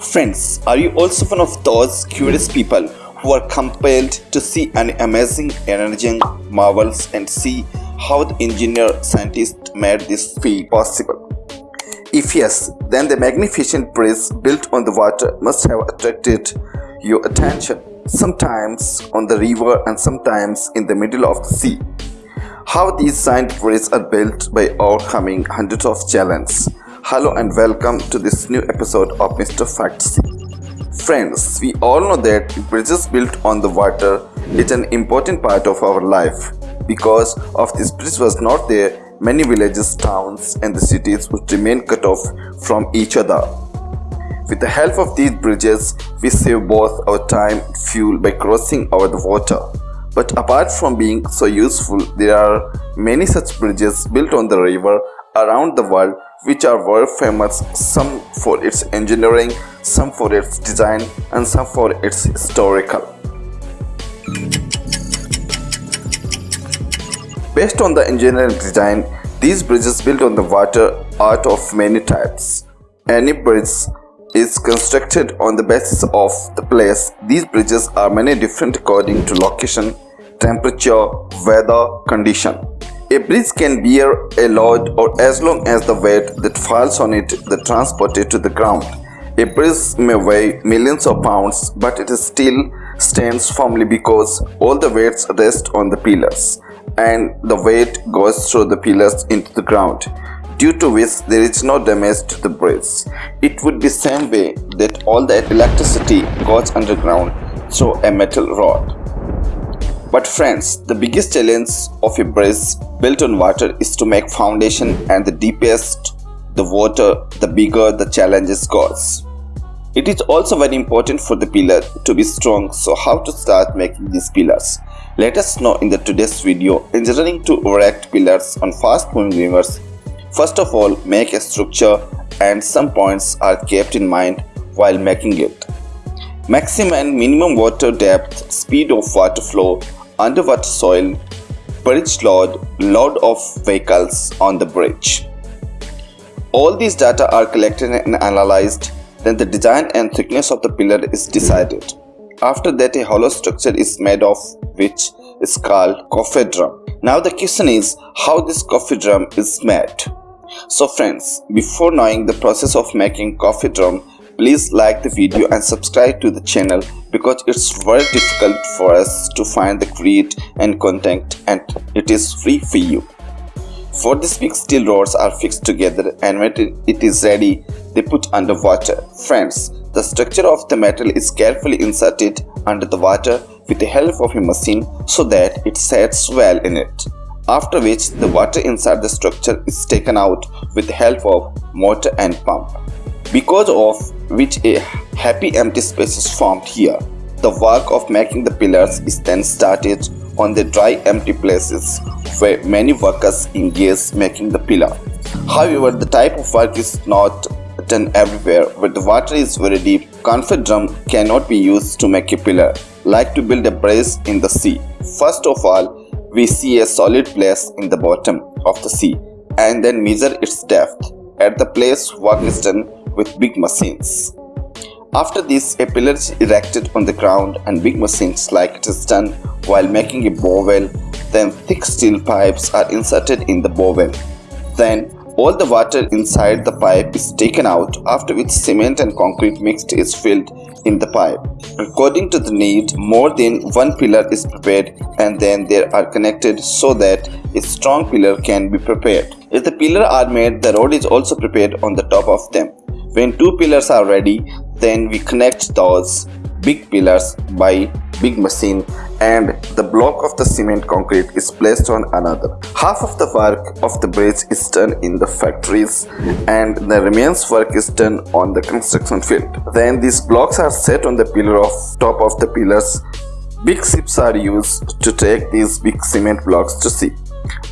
Friends, are you also one of those curious people who are compelled to see an amazing, energizing marvels and see how the engineer scientist made this feat possible? If yes, then the magnificent bridge built on the water must have attracted your attention, sometimes on the river and sometimes in the middle of the sea. How these giant bridges are built by overcoming hundreds of challenges. Hello and welcome to this new episode of Mr. Facts. Friends, we all know that bridges built on the water is an important part of our life. Because of this bridge was not there, many villages, towns and the cities would remain cut off from each other. With the help of these bridges, we save both our time and fuel by crossing over the water. But apart from being so useful, there are many such bridges built on the river around the world which are world famous some for its engineering, some for its design and some for its historical. Based on the engineering design, these bridges built on the water are of many types. Any bridge is constructed on the basis of the place. These bridges are many different according to location, temperature, weather, condition. A bridge can bear a load or as long as the weight that falls on it is transported to the ground. A bridge may weigh millions of pounds but it still stands firmly because all the weights rest on the pillars and the weight goes through the pillars into the ground due to which there is no damage to the bridge. It would be same way that all the electricity goes underground through a metal rod. But friends, the biggest challenge of a bridge built on water is to make foundation and the deepest the water, the bigger the challenges goes. It is also very important for the pillar to be strong so how to start making these pillars. Let us know in the today's video engineering to erect pillars on fast moving rivers. First of all make a structure and some points are kept in mind while making it. Maximum and minimum water depth, speed of water flow, underwater soil, bridge load, load of vehicles on the bridge. All these data are collected and analyzed then the design and thickness of the pillar is decided. After that a hollow structure is made of which is called coffer dam. Now the question is how this coffer dam is made. So friends, before knowing the process of making coffer dam, please like the video and subscribe to the channel because it's very difficult for us to find the create and content and it is free for you. For this week steel rods are fixed together and when it is ready, they put under water. Friends, the structure of the metal is carefully inserted under the water with the help of a machine so that it sets well in it. After which, the water inside the structure is taken out with the help of motor and pump. Because of which a happy empty space is formed here. The work of making the pillars is then started on the dry empty places where many workers engage making the pillar. However, the type of work is not done everywhere where the water is very deep. Coffer dam cannot be used to make a pillar, like to build a bridge in the sea. First of all, we see a solid place in the bottom of the sea and then measure its depth. At the place work is done with big machines. After this, a pillar is erected on the ground and big machines like it is done while making a bowel. Then thick steel pipes are inserted in the bowel. Then all the water inside the pipe is taken out after which cement and concrete mixed is filled in the pipe. According to the need, more than one pillar is prepared and then they are connected so that a strong pillar can be prepared. If the pillar are made, the road is also prepared on the top of them. When two pillars are ready, then we connect those big pillars by big machine and the block of the cement concrete is placed on another. Half of the work of the bridge is done in the factories and the remains work is done on the construction field. Then these blocks are set on the pillar of top of the pillars. Big ships are used to take these big cement blocks to sea.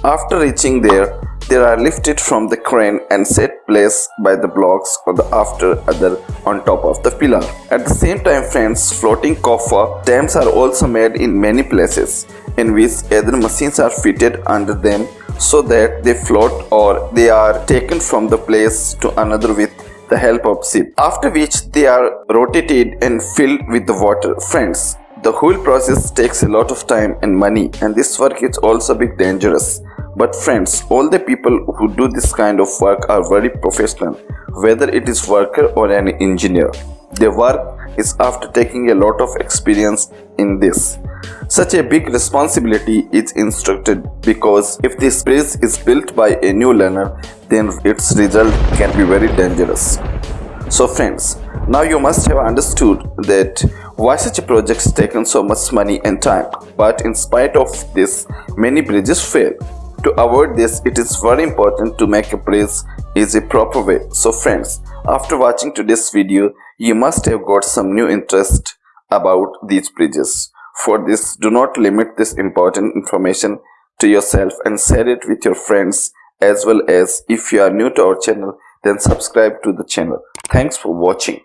After reaching there, they are lifted from the crane and set place by the blocks or the after other on top of the pillar. At the same time friends, floating coffer dams are also made in many places in which other machines are fitted under them so that they float or they are taken from the place to another with the help of sieve, after which they are rotated and filled with the water. Friends, the whole process takes a lot of time and money and this work is also a bit dangerous. But friends, all the people who do this kind of work are very professional, whether it is worker or an engineer. Their work is after taking a lot of experience in this. Such a big responsibility is instructed because if this bridge is built by a new learner, then its result can be very dangerous. So friends, now you must have understood that why such a project taken so much money and time. But in spite of this, many bridges fail. To avoid this, it is very important to make a is a proper way. So friends, after watching today's video, you must have got some new interest about these bridges. For this, do not limit this important information to yourself and share it with your friends as well as if you are new to our channel, then subscribe to the channel. Thanks for watching.